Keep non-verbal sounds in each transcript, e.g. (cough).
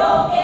이렇게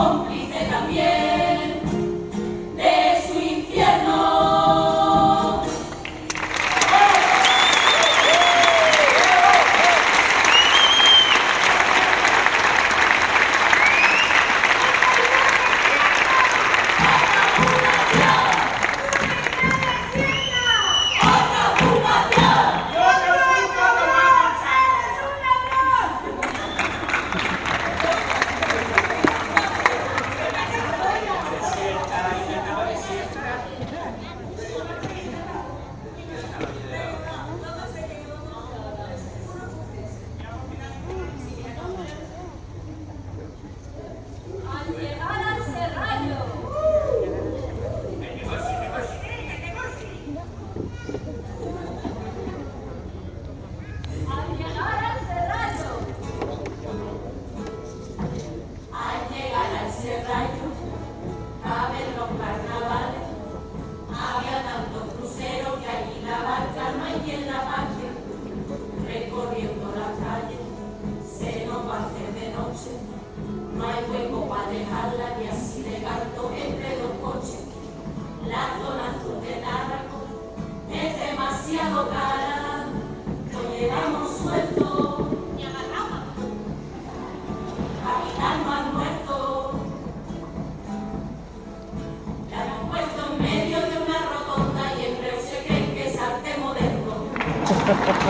어. a to cara, llevamos suelto y a la rapa, a quitarnos al muerto, la hemos puesto en medio de una rotonda y en preocupais que saltemos (laughs) del